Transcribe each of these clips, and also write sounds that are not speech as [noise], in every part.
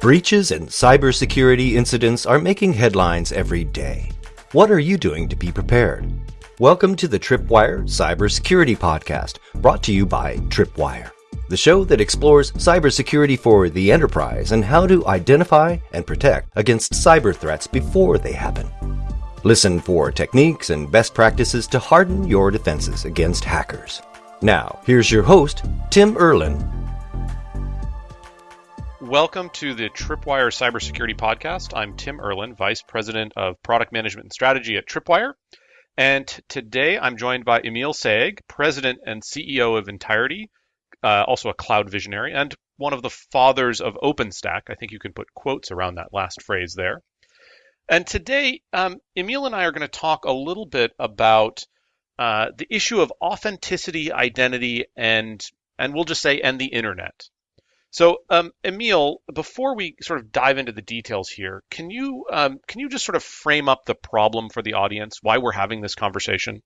Breaches and cybersecurity incidents are making headlines every day. What are you doing to be prepared? Welcome to the Tripwire Cybersecurity Podcast, brought to you by Tripwire, the show that explores cybersecurity for the enterprise and how to identify and protect against cyber threats before they happen. Listen for techniques and best practices to harden your defenses against hackers. Now, here's your host, Tim Erlin, Welcome to the Tripwire Cybersecurity Podcast. I'm Tim Erlin, Vice President of Product Management and Strategy at Tripwire. And today I'm joined by Emil Sayegh, President and CEO of Ntirety, uh, also a cloud visionary, and one of the fathers of OpenStack. I think you can put quotes around that last phrase there. And today, um, Emil and I are going to talk a little bit about uh, the issue of authenticity, identity, and and we'll just say and the internet. So, um, Emil, before we sort of dive into the details here, can you um, can you just sort of frame up the problem for the audience, why we're having this conversation?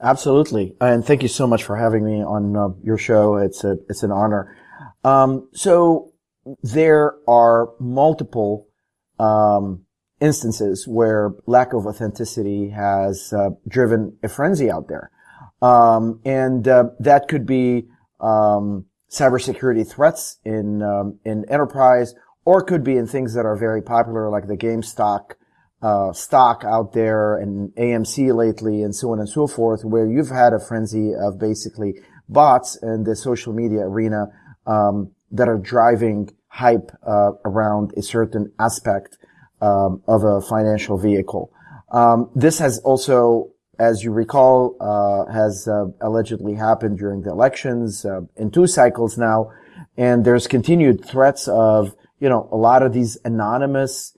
Absolutely, and thank you so much for having me on uh, your show. It's a it's an honor. Um, so there are multiple um, instances where lack of authenticity has uh, driven a frenzy out there, um, and uh, that could be um, cybersecurity threats in um, in enterprise, or could be in things that are very popular, like the GameStop uh, stock out there and AMC lately, and so on and so forth, where you've had a frenzy of basically bots in the social media arena um, that are driving hype uh, around a certain aspect um, of a financial vehicle. Um, this has also as you recall, uh, has uh, allegedly happened during the elections uh, in two cycles now, and there's continued threats of you know a lot of these anonymous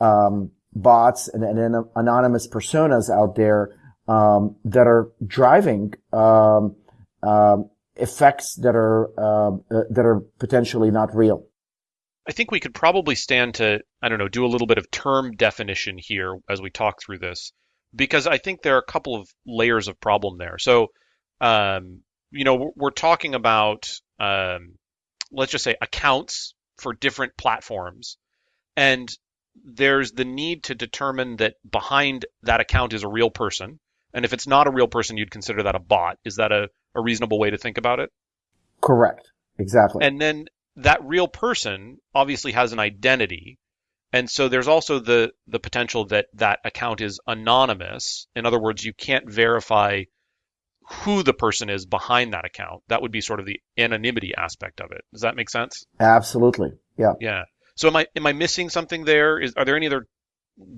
um, bots and, and, anonymous personas out there um, that are driving um, um effects that are um, uh, that are potentially not real. I think we could probably stand to I don't know do a little bit of term definition here as we talk through this because I think there are a couple of layers of problem there. So, um, you know, we're talking about, um, let's just say accounts for different platforms. And there's the need to determine that behind that account is a real person. And if it's not a real person, you'd consider that a bot. Is that a, a reasonable way to think about it? Correct. Exactly. And then that real person obviously has an identity and so there's also the the potential that that account is anonymous. In other words, you can't verify who the person is behind that account. That would be sort of the anonymity aspect of it. Does that make sense? Absolutely. Yeah. Yeah. So am I am I missing something there? Is are there any other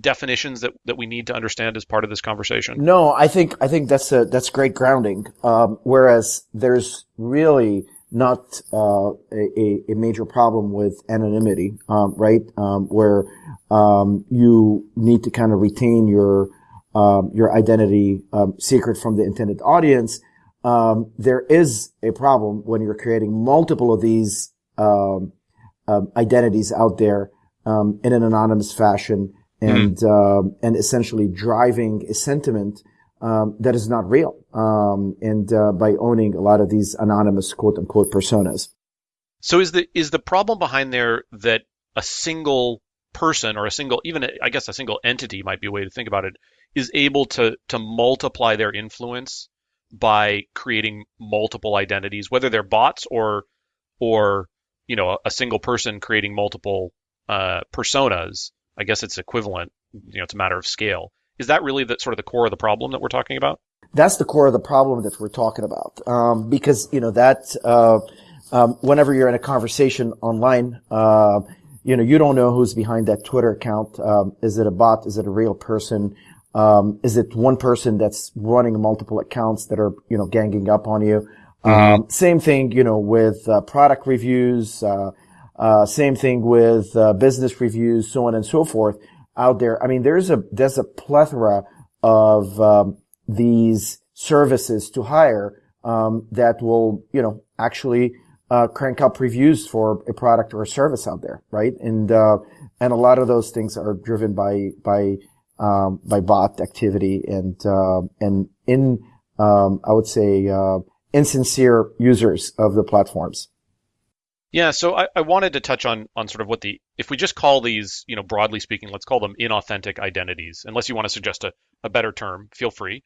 definitions that, that we need to understand as part of this conversation? No, I think I think that's a that's great grounding. Um, whereas there's really not uh, a, a, major problem with anonymity, um, right? Um, where um, you need to kind of retain your um, your identity um, secret from the intended audience. Um, there is a problem when you're creating multiple of these identities out there in an anonymous fashion, and mm-hmm. and essentially driving a sentiment um, that is not real, um, and uh, by owning a lot of these anonymous quote unquote personas. So is the is the problem behind there that a single person or a single even I guess a single entity might be a way to think about it is able to to multiply their influence by creating multiple identities, whether they're bots or or you know a, single person creating multiple uh, personas. I guess it's equivalent. You know, it's a matter of scale. Is that really the sort of the core of the problem that we're talking about? That's the core of the problem that we're talking about. Um, because, you know, that, uh, um, whenever you're in a conversation online, uh, you know, you don't know who's behind that Twitter account. Um, is it a bot? Is it a real person? Um, is it one person that's running multiple accounts that are, you know, ganging up on you? Mm-hmm. Um, same thing, you know, with uh, product reviews. Uh, uh, same thing with uh, business reviews, so on and so forth out there. I mean, there's a there's a plethora of um, these services to hire um, that will, you know, actually uh, crank up reviews for a product or a service out there, right? And uh, and a lot of those things are driven by by um, by bot activity and uh, and in um, I would say uh, insincere users of the platforms. Yeah, so I, I wanted to touch on on sort of what the if we just call these, you know, broadly speaking, let's call them inauthentic identities. Unless you want to suggest a, a better term, feel free.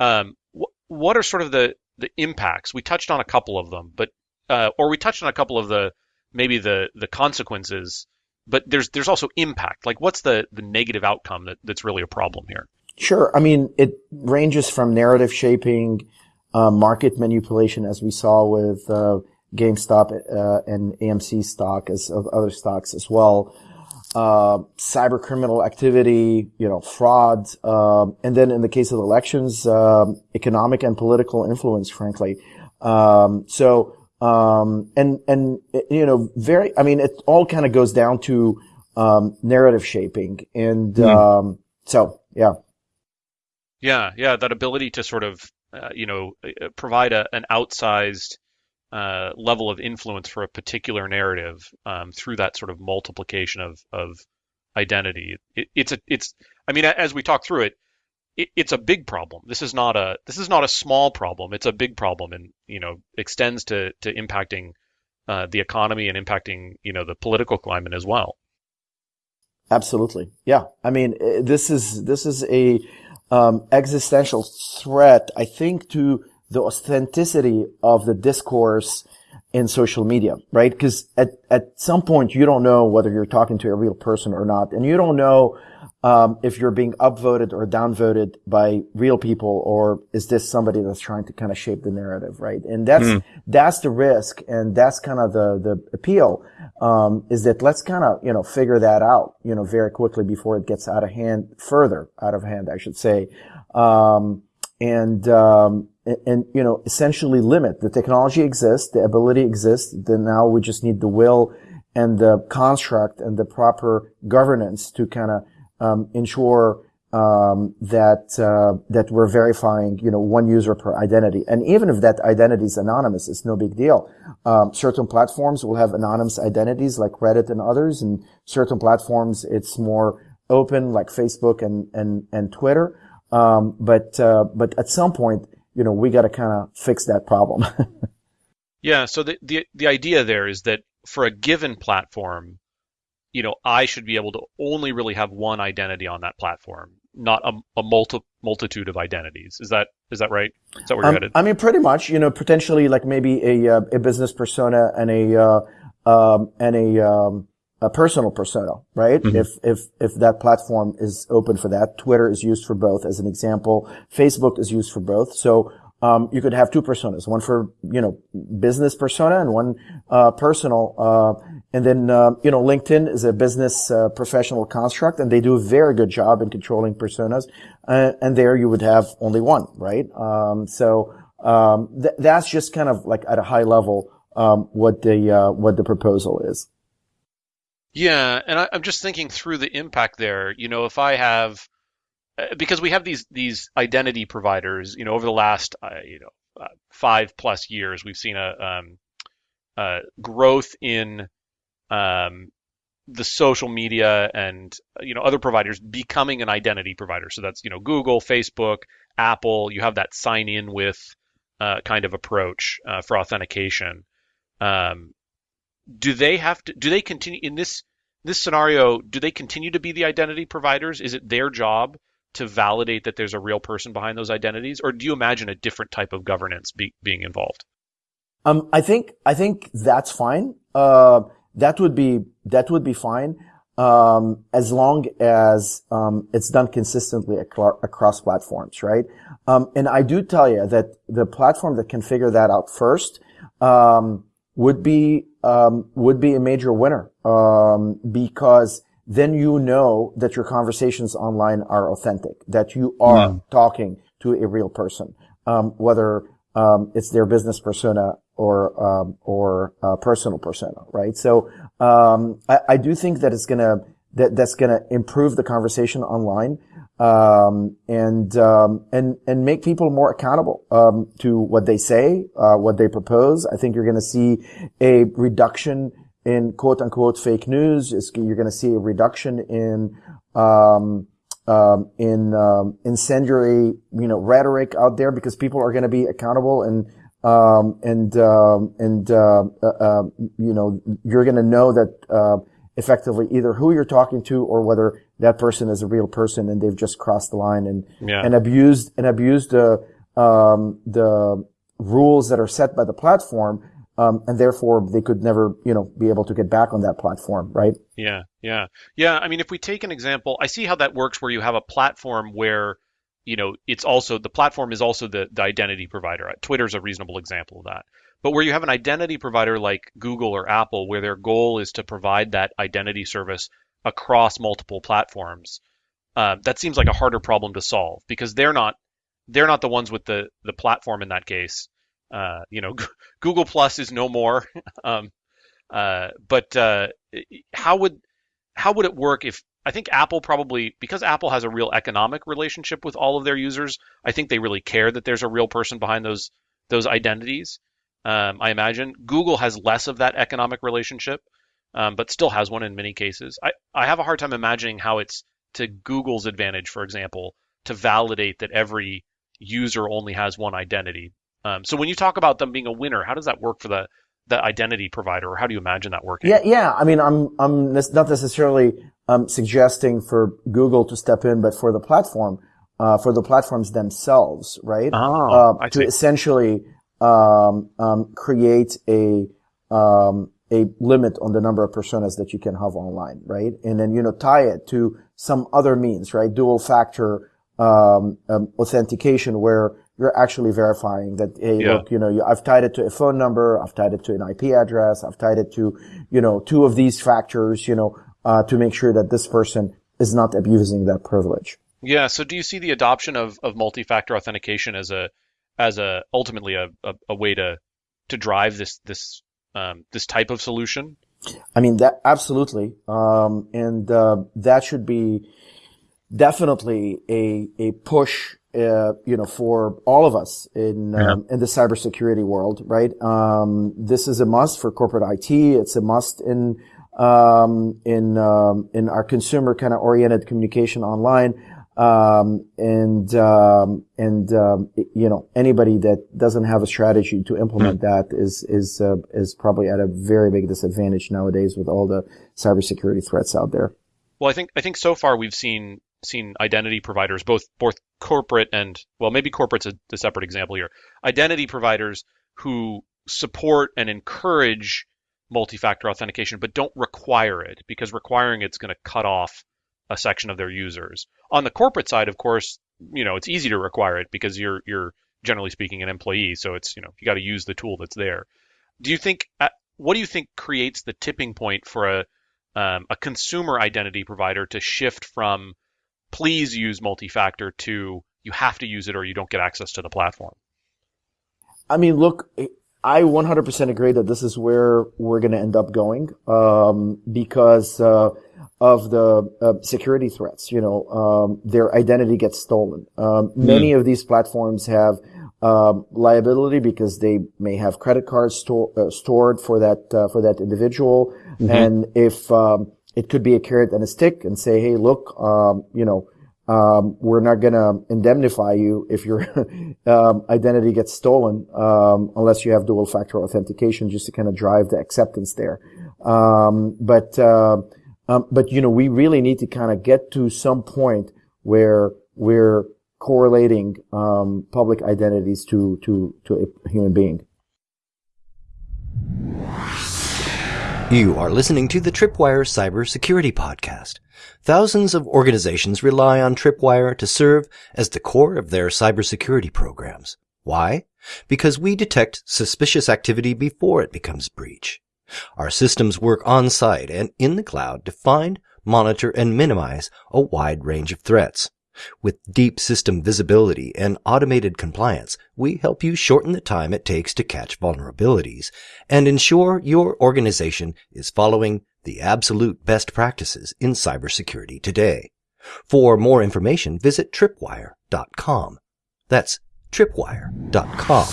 Um, wh- what are sort of the the impacts? We touched on a couple of them, but uh, or we touched on a couple of the maybe the the consequences, but there's there's also impact. Like, what's the the negative outcome that, that's really a problem here? Sure. I mean, it ranges from narrative shaping, uh, market manipulation, as we saw with uh, GameStop uh, and AMC stock as of other stocks as well. Uh, cyber criminal activity, you know, fraud, um, and then in the case of elections, um, economic and political influence, frankly. Um, so, um, and and you know, very. I mean, it all kind of goes down to um, narrative shaping, and mm. so yeah. Yeah, yeah, that ability to sort of, uh, you know, uh, provide a, an outsized uh, level of influence for a particular narrative um, through that sort of multiplication of of identity. It, it's a it's I mean as we talk through it, it, it's a big problem. This is not a this is not a small problem. It's a big problem and you know extends to to impacting uh, the economy and impacting you know the political climate as well. Absolutely, yeah. I mean uh, this is this is a um, existential threat. I think to the authenticity of the discourse in social media, right? Because at, at some point you don't know whether you're talking to a real person or not. And you don't know, um, if you're being upvoted or downvoted by real people or is this somebody that's trying to kind of shape the narrative, right? And that's, mm. that's the risk and that's kind of the, the appeal, um, is that let's kind of, you know, figure that out, you know, very quickly before it gets out of hand, further out of hand, I should say. Um, and, um, and, and, you know, essentially limit. The technology exists, the ability exists, then now we just need the will and the construct and the proper governance to kind of um, ensure um, that uh, that we're verifying, you know, one user per identity. And even if that identity is anonymous, it's no big deal. Um, certain platforms will have anonymous identities, like Reddit and others, and certain platforms it's more open, like Facebook and and and Twitter. Um, but uh, but at some point, you know, we got to kind of fix that problem. [laughs] yeah. So the, the the idea there is that for a given platform, you know, I should be able to only really have one identity on that platform, not a, a multi, multitude of identities. Is that is that right? Is that where um, you're headed? I mean, pretty much. You know, potentially like maybe a uh, a business persona and a uh, um, and a um, a personal persona, right? Mm-hmm. If, if, if that platform is open for that, Twitter is used for both as an example. Facebook is used for both. So, um, you could have two personas, one for, you know, business persona and one, uh, personal, uh, and then, uh, you know, LinkedIn is a business, uh, professional construct and they do a very good job in controlling personas. Uh, and there you would have only one, right? Um, so, um, th- that's just kind of like at a high level, um, what the, uh, what the proposal is. Yeah, and I, am just thinking through the impact there. You know, if I have, uh, because we have these these identity providers. You know, over the last uh, you know uh, five plus years, we've seen a um, uh, growth in um, the social media and you know other providers becoming an identity provider. So that's you know Google, Facebook, Apple. You have that sign in with uh, kind of approach uh, for authentication. Um, do they have to do they continue in this this scenario do they continue to be the identity providers? Is it their job to validate that there's a real person behind those identities? Or do you imagine a different type of governance be, being involved? Um, i think i think that's fine. Uh, that would be that would be fine. Um, as long as um, it's done consistently across platforms right? Um, and i do tell you that the platform that can figure that out first um, would be um, would be a major winner um, because then you know that your conversations online are authentic, that you are mm. talking to a real person, um, whether um, it's their business persona or um, or personal persona, right? So um, I, I, do think that it's gonna that that's gonna improve the conversation online um, and um, and and make people more accountable um, to what they say, uh, what they propose. I think you're going to see a reduction in quote unquote fake news. It's, you're going to see a reduction in um, um, in um, incendiary, you know, rhetoric out there because people are going to be accountable and um, and um, and uh, uh, uh, you know you're going to know that uh, effectively either who you're talking to or whether that person is a real person and they've just crossed the line and Yeah. and abused and abused the um, the rules that are set by the platform, um, and therefore they could never you know be able to get back on that platform, right? Yeah, yeah, yeah. I mean, if we take an example, I see how that works where you have a platform where, you know, it's also the platform is also the, the identity provider. Twitter's a reasonable example of that. But where you have an identity provider like Google or Apple, where their goal is to provide that identity service across multiple platforms, uh, that seems like a harder problem to solve because they're not they're not the ones with the the platform in that case. Uh, you know, [laughs] Google Plus is no more. [laughs] um, uh, but uh, how would how would it work if I think Apple probably because Apple has a real economic relationship with all of their users. I think they really care that there's a real person behind those those identities. Um, I imagine Google has less of that economic relationship, um, but still has one in many cases. I, I have a hard time imagining how it's to Google's advantage, for example, to validate that every user only has one identity. Um, so when you talk about them being a winner, how does that work for the the identity provider, or how do you imagine that working? Yeah, yeah. I mean, I'm I'm not necessarily um, suggesting for Google to step in, but for the platform, uh, for the platforms themselves, right? Oh, uh, to essentially um, um, create a um, a limit on the number of personas that you can have online, right? And then you know tie it to some other means, right? Dual factor um, um, authentication, where you're actually verifying that hey, Yeah. look, you know, you, I've tied it to a phone number, I've tied it to an IP address, I've tied it to you know two of these factors, you know, uh, to make sure that this person is not abusing that privilege. Yeah. So do you see the adoption of, of multi-factor authentication as a as a ultimately a, a, a way to to drive this this um, this type of solution? I mean, that absolutely. Um, and, uh, that should be definitely a, a push, uh, you know, for all of us in, um, in the cybersecurity world, right? Um, this is a must for corporate IT. It's a must in, um, in, um, in our consumer kind of oriented communication online. Um, and, um, and, um, you know, anybody that doesn't have a strategy to implement that is, is, uh, is probably at a very big disadvantage nowadays with all the cybersecurity threats out there. Well, I think I think so far we've seen seen identity providers, both both corporate and well, maybe corporate's a, a separate example here. Identity providers who support and encourage multi-factor authentication, but don't require it because requiring it's going to cut off a section of their users. On the corporate side, of course, you know it's easy to require it because you're you're generally speaking an employee, so it's you know you got to use the tool that's there. Do you think uh, what do you think creates the tipping point for a um, a consumer identity provider to shift from please use multi-factor to you have to use it or you don't get access to the platform. I mean, look, I 100% agree that this is where we're going to end up going, um, because, uh, of the uh, security threats. You know, um, their identity gets stolen. Um, Many of these platforms have um, liability because they may have credit cards sto- uh, stored for that uh, for that individual, and if um, it could be a carrot and a stick, and say, hey, look, um, you know. Um, we're not going to indemnify you if your [laughs] um, identity gets stolen um, unless you have dual factor authentication just to kind of drive the acceptance there. Um, but uh, um, but you know we really need to kind of get to some point where we're correlating um, public identities to to to a human being. You are listening to the Tripwire Cybersecurity Podcast. Thousands of organizations rely on Tripwire to serve as the core of their cybersecurity programs. Why? Because we detect suspicious activity before it becomes breach. Our systems work on site and in the cloud to find, monitor, and minimize a wide range of threats. With deep system visibility and automated compliance, we help you shorten the time it takes to catch vulnerabilities and ensure your organization is following the absolute best practices in cybersecurity today. For more information, visit tripwire.com. That's tripwire.com.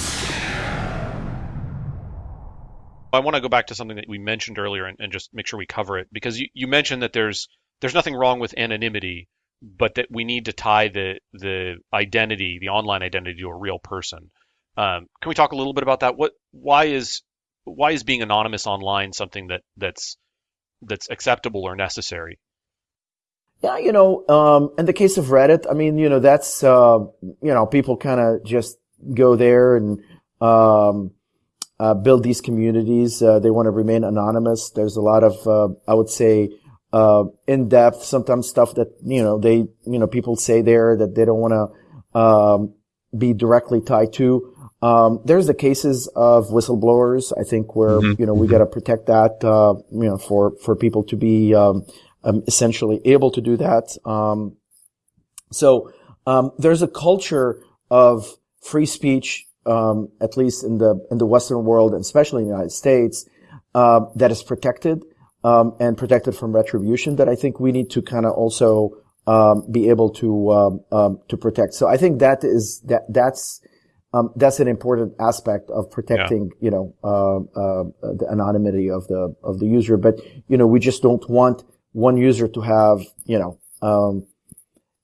I want to go back to something that we mentioned earlier and, and just make sure we cover it because you, you mentioned that there's there's nothing wrong with anonymity, but that we need to tie the the identity, the online identity, to a real person. Um, can we talk a little bit about that? What why is why is being anonymous online something that that's that's acceptable or necessary? Yeah, you know, um, in the case of Reddit, I mean, you know, that's uh, you know, people kind of just go there and um, uh, build these communities. Uh, they want to remain anonymous. There's a lot of, uh, I would say, uh, in depth, sometimes stuff that you know they, you know, people say there that they don't want to um, be directly tied to. Um, there's the cases of whistleblowers, I think, where, mm-hmm. you know, we mm-hmm. got to protect that, uh, you know, for, for people to be, um, um, essentially able to do that. Um, so, um, there's a culture of free speech, um, at least in the, in the Western world, and especially in the United States, uh, that is protected, and protected from retribution that I think we need to kind of also, be able to, to protect. So I think that is, that, that's, um, that's an important aspect of protecting, yeah. you know, uh, uh, the anonymity of the of the user. But you know, we just don't want one user to have, you know, um,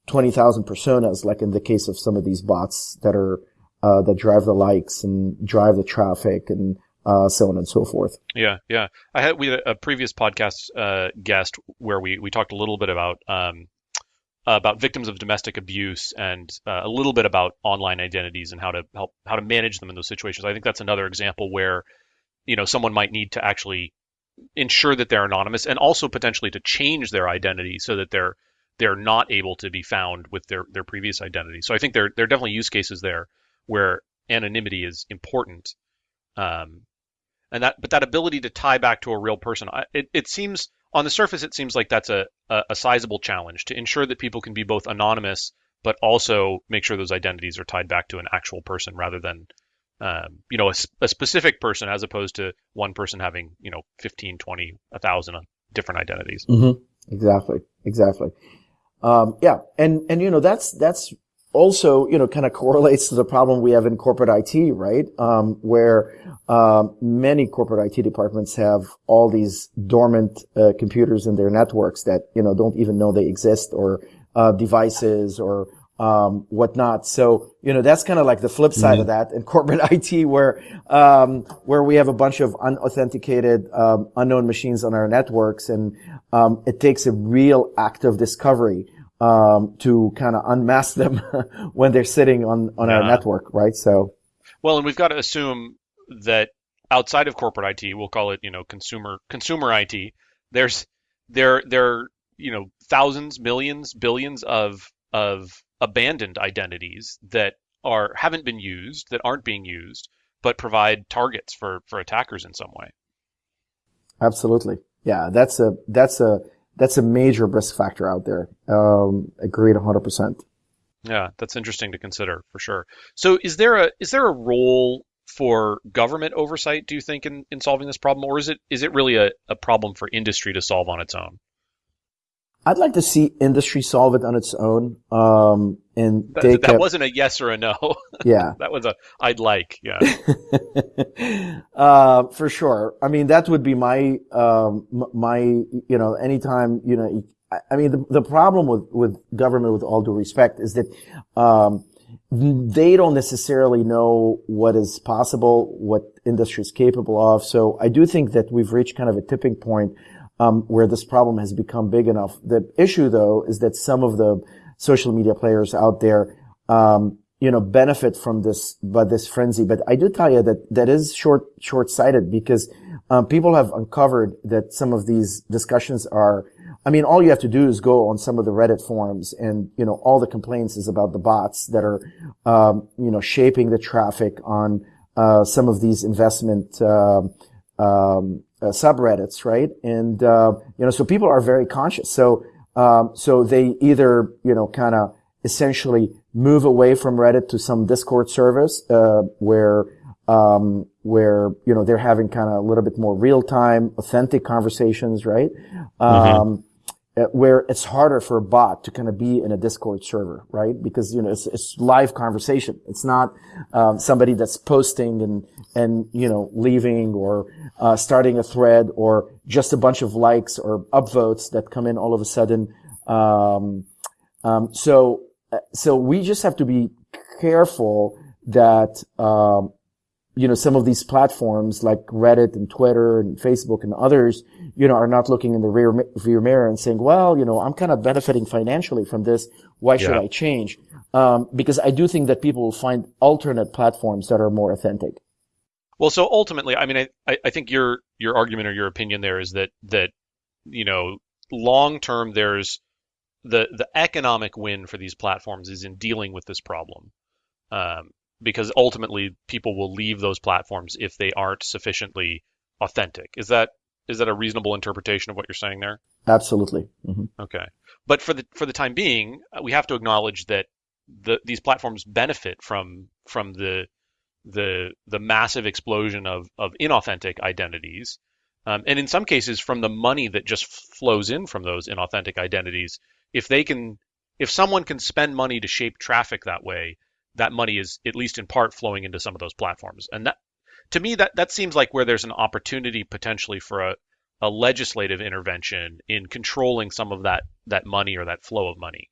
twenty thousand personas, like in the case of some of these bots that are uh, that drive the likes and drive the traffic and uh, so on and so forth. Yeah, yeah. I had we had a previous podcast uh, guest where we we talked a little bit about um, about victims of domestic abuse and uh, a little bit about online identities and how to help how to manage them in those situations. I think that's another example where you know someone might need to actually ensure that they're anonymous and also potentially to change their identity so that they're they're not able to be found with their their previous identity. So I think there there are definitely use cases there where anonymity is important. Um, and that but that ability to tie back to a real person, it, it seems on the surface, it seems like that's a, a, a sizable challenge to ensure that people can be both anonymous, but also make sure those identities are tied back to an actual person rather than, um, you know, a, a, specific person as opposed to one person having, you know, 15, 20, 1,000 different identities. Mm-hmm. Exactly. Exactly. Um, yeah. And, and, you know, that's, that's also, you know, kind of correlates to the problem we have in corporate IT, right? Um, where um, many corporate IT departments have all these dormant uh, computers in their networks that you know don't even know they exist, or uh, devices, or um, whatnot. So you know that's kind of like the flip side mm-hmm. of that in corporate [laughs] IT, where um, where we have a bunch of unauthenticated, um, unknown machines on our networks, and um, it takes a real act of discovery um, to kind of unmask them [laughs] when they're sitting on on yeah. our network, right? So, well, and we've got to assume that outside of corporate IT, we'll call it you know consumer consumer IT. There's there there you know thousands, millions, billions of of abandoned identities that are haven't been used, that aren't being used, but provide targets for for attackers in some way. Absolutely, yeah. That's a that's a that's a major risk factor out there. Um, agreed 100%. Yeah, that's interesting to consider for sure. So is there a is there a role for government oversight, do you think, in, in solving this problem, or is it is it really a, a problem for industry to solve on its own? I'd like to see industry solve it on its own. Um, and that, that a, wasn't a yes or a no. [laughs] Yeah, that was a I'd like. Yeah, [laughs] uh, for sure. I mean, that would be my um, my you know anytime you know. I mean, the, the problem with with government, with all due respect, is that um, they don't necessarily know what is possible, what industry is capable of. So I do think that we've reached kind of a tipping point um, where this problem has become big enough. The issue, though, is that some of the social media players out there, um, you know, benefit from this, but this frenzy. But I do tell you that that is short, short-sighted because um, people have uncovered that some of these discussions are. I mean, all you have to do is go on some of the Reddit forums, and you know, all the complaints is about the bots that are, um, you know, shaping the traffic on uh, some of these investment. Uh, um, uh, subreddits, right? And uh, you know, so people are very conscious. So um, so they either you know kind of essentially move away from Reddit to some Discord service uh, where um, where you know they're having kind of a little bit more real time, authentic conversations, right? Mm-hmm. Um, uh, where it's harder for a bot to kind of be in a Discord server, right? Because you know it's, it's live conversation. It's not um, somebody that's posting and and you know leaving or uh, starting a thread or just a bunch of likes or upvotes that come in all of a sudden. Um, um, so uh, so we just have to be careful that, um, you know, some of these platforms like Reddit and Twitter and Facebook and others, you know, are not looking in the rear, rear mirror and saying, well, you know, I'm kind of benefiting financially from this. Why should yeah. I change? Um, because I do think that people will find alternate platforms that are more authentic. Well, so ultimately, I mean, I, I think your your argument or your opinion there is that that you know long term there's the the economic win for these platforms is in dealing with this problem. Um, because ultimately people will leave those platforms if they aren't sufficiently authentic. Is that is that a reasonable interpretation of what you're saying there? Absolutely. Mm-hmm. Okay, but for the for the time being, we have to acknowledge that the, these platforms benefit from from the the the massive explosion of of inauthentic identities, um, and in some cases from the money that just flows in from those inauthentic identities. If they can, if someone can spend money to shape traffic that way, that money is at least in part flowing into some of those platforms. And that to me that that seems like where there's an opportunity potentially for a, a legislative intervention in controlling some of that that money or that flow of money.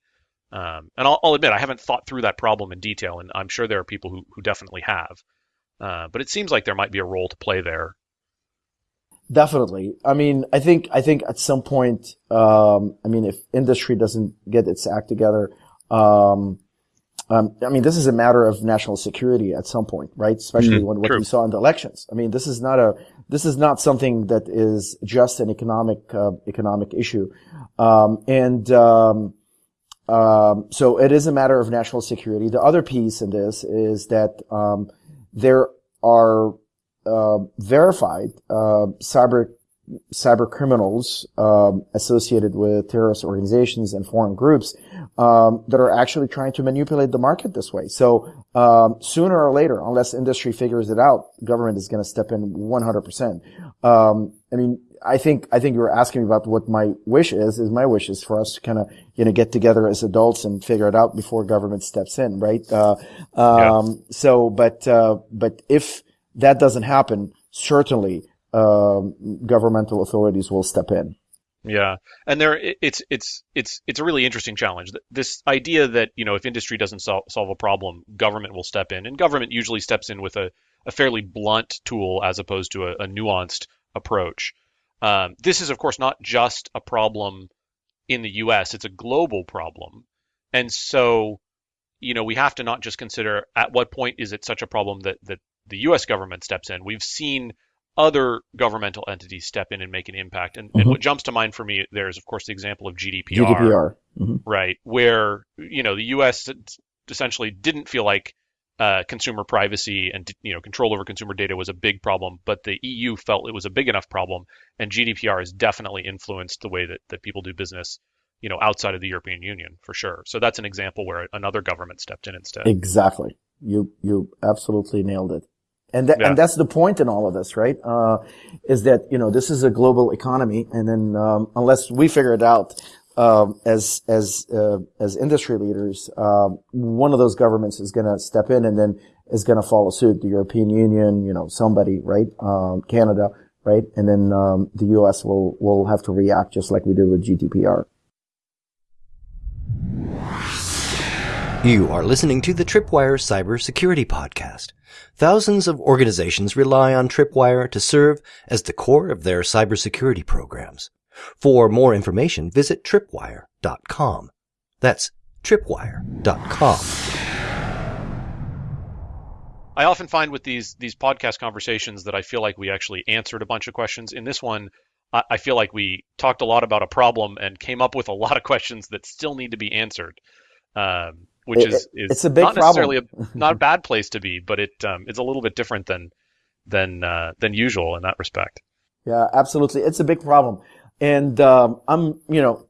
Um, and I'll, I'll, admit I haven't thought through that problem in detail, and I'm sure there are people who, who definitely have. Uh, but it seems like there might be a role to play there. Definitely. I mean, I think I think at some point, um, I mean, if industry doesn't get its act together, um, um, I mean, this is a matter of national security at some point, right? Especially mm-hmm. when what True. we saw in the elections. I mean, this is not a this is not something that is just an economic uh, economic issue, um, and um, um so it is a matter of national security. The other piece in this is that um, there are uh, verified uh, cyber cyber criminals um, associated with terrorist organizations and foreign groups um, that are actually trying to manipulate the market this way. So um, sooner or later, unless industry figures it out, government is going to step in 100%. Um, I mean, I think I think you were asking me about what my wish is. Is my wish is for us to kind of you know get together as adults and figure it out before government steps in, right? Uh, yeah. Um, so, but uh, but if that doesn't happen, certainly um, governmental authorities will step in. Yeah, and there it's it's it's it's a really interesting challenge. This idea that you know if industry doesn't sol- solve a problem, government will step in, and government usually steps in with a, a fairly blunt tool as opposed to a, a nuanced approach. Um, this is of course not just a problem in the U.S; it's a global problem, and so you know we have to not just consider at what point is it such a problem that that the U.S. government steps in. We've seen other governmental entities step in and make an impact. And, mm-hmm. and, what jumps to mind for me there is, of course, the example of GDPR, GDPR. Mm-hmm. right? Where you know the U.S. essentially didn't feel like uh, consumer privacy and you know control over consumer data was a big problem, but the EU felt it was a big enough problem, and GDPR has definitely influenced the way that, that people do business, you know, outside of the European Union for sure. So that's an example where another government stepped in instead. Exactly. You you absolutely nailed it. And, yeah. and that's the point in all of this, right? Uh, is that, you know, this is a global economy. And then, um, unless we figure it out, um, as, as, uh, as industry leaders, um, one of those governments is going to step in and then is going to follow suit. The European Union, you know, somebody, right? Um, Canada, right? And then, um, the U.S. will, will have to react just like we did with GDPR. You are listening to the Tripwire Cybersecurity Podcast. Thousands of organizations rely on Tripwire to serve as the core of their cybersecurity programs. For more information, visit tripwire.com. That's tripwire.com. I often find with these these podcast conversations that I feel like we actually answered a bunch of questions. In this one, I, I feel like we talked a lot about a problem and came up with a lot of questions that still need to be answered. Um, which it, is, is it's a big not problem. necessarily a, not a [laughs] bad place to be, but it um, it's a little bit different than than uh, than usual in that respect. Yeah, absolutely. It's a big problem, and um, I'm you know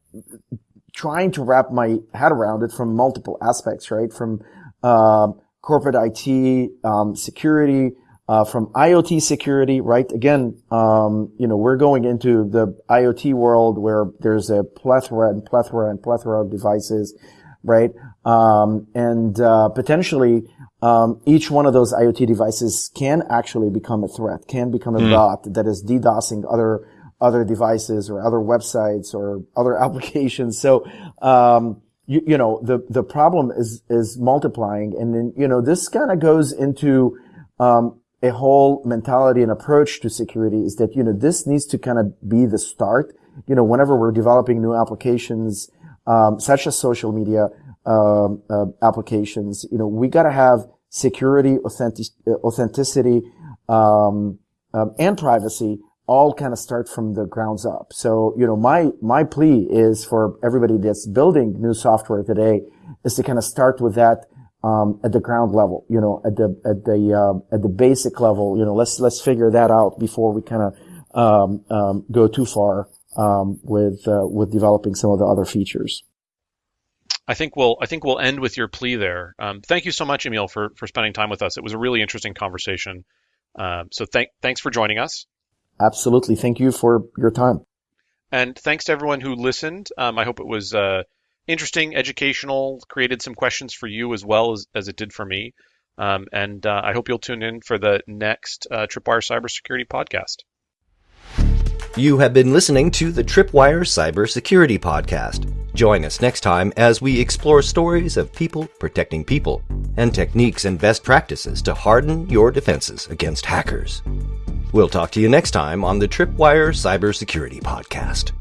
trying to wrap my head around it from multiple aspects, right? From uh, corporate IT um, security, uh, from IoT security, right? Again, um, you know, we're going into the IoT world where there's a plethora and plethora and plethora of devices right? Um, and uh, potentially um, each one of those IoT devices can actually become a threat, can become a mm. bot that is DDoSing other other devices or other websites or other [laughs] applications. So um, you, you know, the, the problem is, is multiplying. And then, you know, this kind of goes into, um, a whole mentality and approach to security is that, you know, this needs to kind of be the start. You know, whenever we're developing new applications, um, such as social media, um, uh, applications, you know, we got to have security, authentic, authenticity, um, um, and privacy all kind of start from the grounds up. So, you know, my, my plea is for everybody that's building new software today is to kind of start with that, um, at the ground level, you know, at the, at the, uh, at the basic level, you know, let's, let's figure that out before we kind of, um, um, go too far, um, with, uh, with developing some of the other features. I think we'll I think we'll end with your plea there. Um, thank you so much, Emil, for for spending time with us. It was a really interesting conversation. Um, so thank thanks for joining us. Absolutely. Thank you for your time. And thanks to everyone who listened. Um, I hope it was uh, interesting, educational, created some questions for you as well as, as it did for me. Um, and uh, I hope you'll tune in for the next uh, Tripwire Cybersecurity podcast. You have been listening to the Tripwire Cybersecurity Podcast. Join us next time as we explore stories of people protecting people and techniques and best practices to harden your defenses against hackers. We'll talk to you next time on the Tripwire Cybersecurity Podcast.